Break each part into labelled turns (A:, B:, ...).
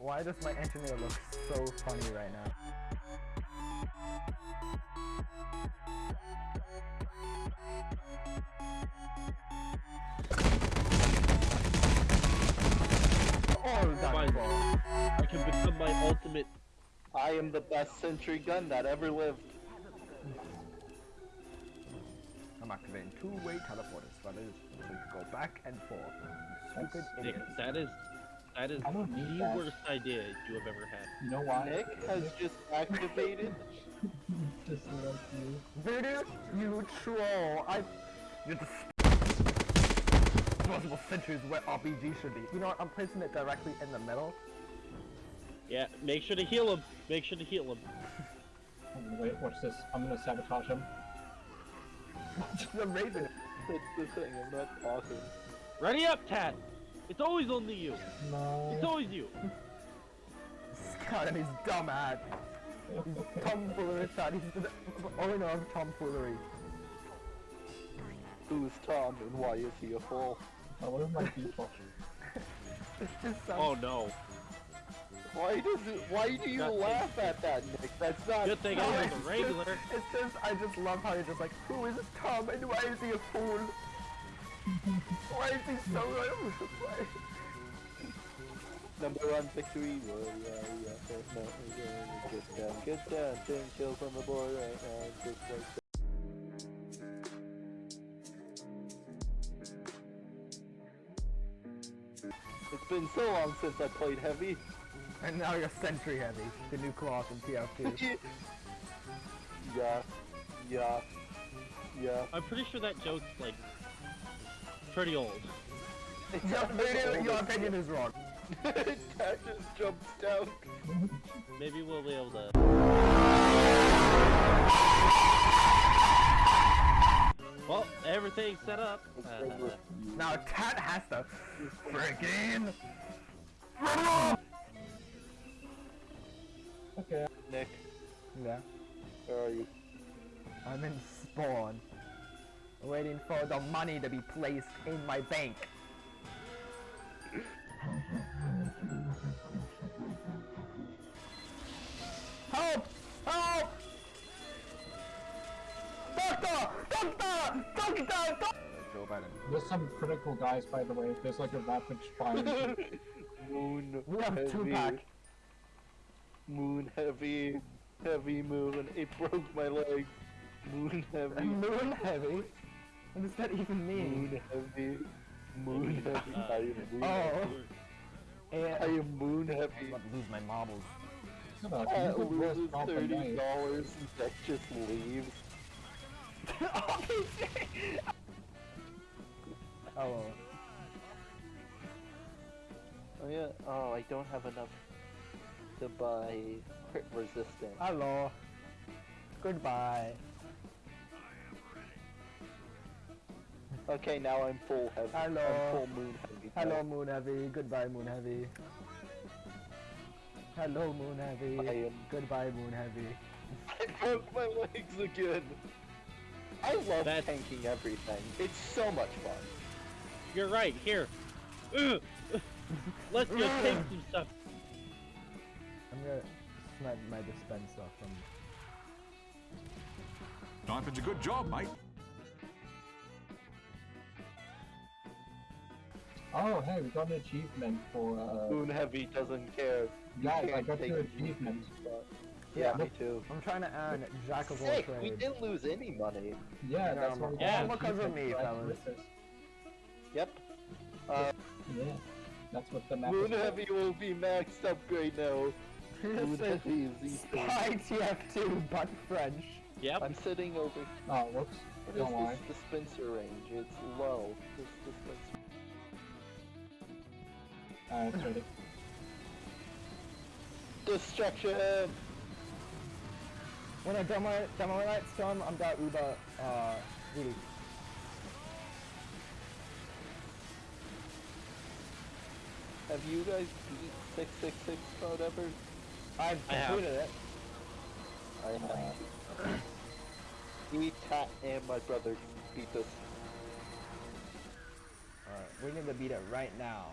A: Why does my engineer look so funny right now? All done
B: Fine.
A: for.
B: I can become my ultimate.
C: I am the best sentry gun that ever lived.
A: I'm activating two-way teleporters, but it is so you can go back and forth. Stupid
B: Nick,
A: idiots.
B: that is that is
D: I don't need
B: the
D: that.
B: worst idea you have ever had.
D: You know why?
C: Nick has just activated.
D: Just like you.
A: Voodoo, you troll! I. You're the possible centuries where RPG should be. You know what? I'm placing it directly in the middle.
B: Yeah, make sure to heal him. Make sure to heal him.
D: Wait, watch this. I'm gonna sabotage him.
A: the Raven.
C: That's the thing. I'm not talking.
B: Ready up, Tat. It's always only you. It's always you.
A: God, and he's dumb at. He's tomfoolery, Chad. He's the owner of tomfoolery.
C: Who's Tom and why is he a fool?
D: Oh, what are my people?
A: Just.
B: Oh no.
C: Why does it? Why do you
B: Nothing.
C: laugh at that, Nick? That's not.
B: Good thing
A: No,
B: I
A: it's
B: was a
A: just-
B: regular.
A: It's just, I just love how you're just like, who is Tom and why is he a fool? Why is he so all over the place?
C: Number one victory. Well, yeah, yeah. No, no, yeah, Get down, get down. Ten kills on the board right now. Just like that. It's been so long since I played heavy.
A: And now you're Sentry Heavy, the new class in TF2.
C: yeah, yeah, yeah.
B: I'm pretty sure that joke's like pretty old.
A: your, opinion, your opinion is wrong.
C: Cat just jumps down.
B: Maybe we'll be able to. Well, everything's set up. Uh,
A: Now Cat has to freaking
D: Okay.
C: Nick,
A: Yeah,
C: where are you?
A: I'm in spawn. Waiting for the money to be placed in my bank. Help! Help! Doctor! Doctor! Doctor! Doctor! Joe Biden.
D: There's some critical guys, by the way. There's like a rapid fire.
C: Moon.
A: We have two
C: heavy.
A: pack.
C: Moon heavy. Heavy moon. It broke my leg. Moon heavy.
A: Moon heavy? What does that even mean?
C: Moon heavy. Moon heavy. I am moon
A: Oh.
C: heavy.
A: And
C: I am moon
A: I'm about to lose my marbles.
D: Shut up,
C: I
D: you could roast
C: loses thirty dollars and that just leaves.
A: oh,
C: Oh yeah. Oh, I don't have enough to buy crit resistance.
A: hello. Goodbye.
C: Okay, now I'm full heavy.
A: Hello.
C: I'm full moon heavy.
A: Hello, Moon Heavy. Goodbye, Moon Heavy. Hello, Moon Heavy.
C: I am-
A: Goodbye, Moon Heavy.
C: I broke my legs again. I love
B: That's-
C: tanking everything. It's so much fun.
B: You're right. Here. Ugh. Let's just take some stuff.
A: I'm gonna snipe my dispenser from.
E: Time for a good job, mate.
D: Oh, hey, we got an achievement for, uh,
C: Moon heavy doesn't care. You
D: guys, I got
C: take
D: your
C: it.
D: achievement.
C: Yeah,
A: Yeah.
C: me too.
A: I'm trying to earn Jack of all
C: Sick. We didn't lose any money.
D: Yeah,
A: No,
D: that's
A: I'm-
D: what we
B: Yeah,
D: an
A: because of me, fellas.
C: Yep. Uh,
D: Yeah, that's what the map
C: Moon
D: is
C: heavy will be maxed upgrade now. Moon
A: This
C: heavy is.
A: Spy TF2, but French.
B: Yep.
C: I'm sitting over.
D: Oh, whoops.
C: What
D: Don't
C: is
D: worry.
C: this dispenser range? It's low. This dispenser.
D: Uh, it's ready.
C: Destruction.
A: When I demo demo light storm, I'm that Uber uh really.
C: Have you guys beat 666 or whatever?
A: I've
B: I have.
A: completed it.
C: I have. Me, Tat, and my brother beat this.
A: Alright, we need to beat it right now.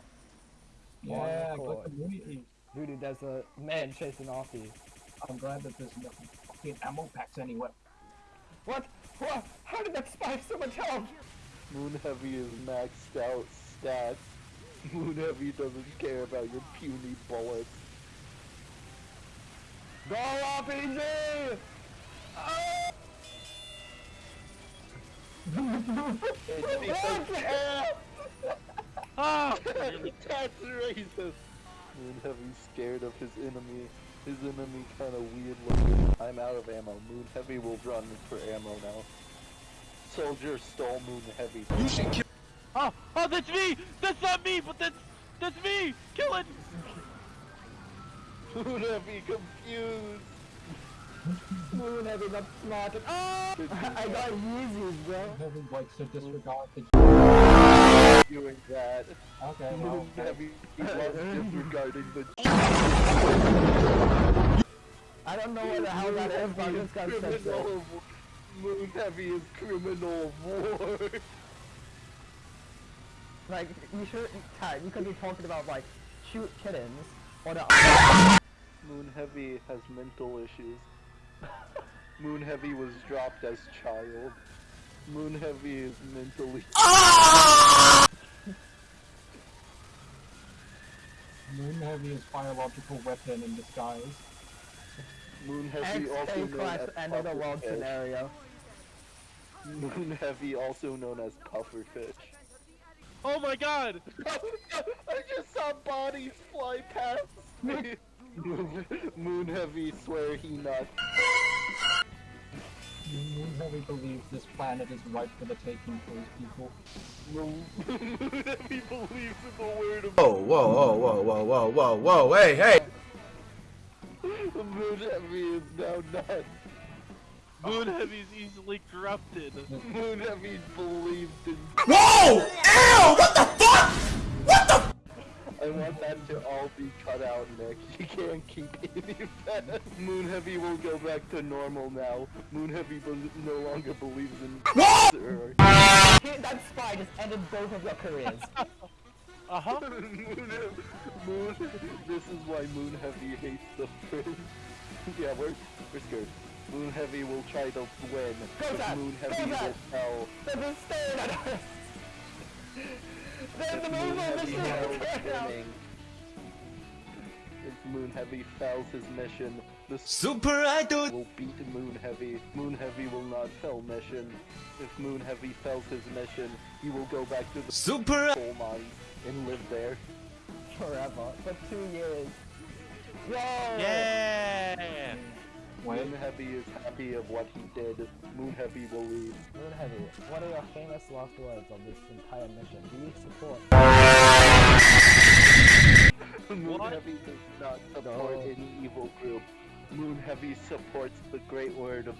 D: Yeah,
A: cool.
D: got the movie.
A: Dude, there's a man chasing after you.
D: I'm glad that there's no fucking ammo packs anywhere.
A: What? What? How did that spike so much health?
C: Moon Heavy is maxed out stats. Moon Heavy doesn't care about your puny bullets.
A: Go RPG! Oh!
C: It's because
B: Ah!
C: that's racist. Moon Heavy's scared of his enemy. His enemy kind of weird looking. I'm out of ammo. Moon Heavy will run for ammo now. Soldier stole Moon Heavy.
B: You should kill- Oh, oh, that's me! That's not me, but that's that's me! Kill it!
C: Moon Heavy confused.
A: Moon Heavy got smarted. Oh! I got Yeezys, bro.
D: Heavy likes to disregard the.
C: Doing that.
D: Okay, well,
C: Moon Heavy disregarding the
A: I don't know what the hell that is, but I just got
C: criminal
A: sent there.
C: of war. Moon Heavy is criminal war.
A: Like, you should, Ted, you could be talking about, like, shoot kittens, or the
C: Moon Heavy has mental issues. Moon Heavy was dropped as child. Moon Heavy is mentally.
D: Moon Heavy is biological weapon in disguise.
C: Moon Heavy also known
A: class
C: as
A: end of the world
C: Pufferfish.
A: scenario.
C: Moon Heavy also known as Pufferfish.
B: Oh my god!
C: I just saw bodies fly past me. Moon, Moon Heavy swear he not.
D: Moon Heavy believes this planet is ripe for the taking for his people.
C: Moon, Moon Heavy believes in the word of
F: Whoa, whoa, whoa, whoa, whoa, whoa, whoa, whoa, hey, hey!
C: Moon Heavy is now nuts.
B: Moon Heavy's easily corrupted.
C: Moon Heavy believes in.
F: Whoa! Ew! What the fuck? What the?
C: I want that to all be cut out, Nick. You can't keep any of that. Moon Heavy will go back to normal now. Moon Heavy bel no longer believes in.
F: What?
C: Sir.
A: Hey, that spy just ended both of your careers.
B: Uh huh.
C: Moon, Moon, this is why Moon Heavy hates the prince. yeah, we're, we're scared. Moon Heavy will try to win,
A: Go
C: but
A: back,
C: Moon
A: go
C: Heavy will
A: back.
C: tell.
A: They're just staring at us! There's the
C: Moon
A: move on
C: Heavy knows
A: ship!
C: winning. If Moon Heavy fails his mission, the
F: Super idol!
C: will beat Moon Heavy. Moon Heavy will not fail mission. If Moon Heavy fails his mission, he will go back to the
F: Super
C: coal mines and live there.
A: Forever. For two years. Yo!
B: Yeah!
D: Wait,
C: Moon Heavy is happy of what he did. Moon Heavy will leave.
A: Moon Heavy, what are your famous last words of this entire mission? Do you support?
C: Moon
B: What?
C: Heavy does not support
A: No.
C: any evil group. Moon Heavy supports the great word of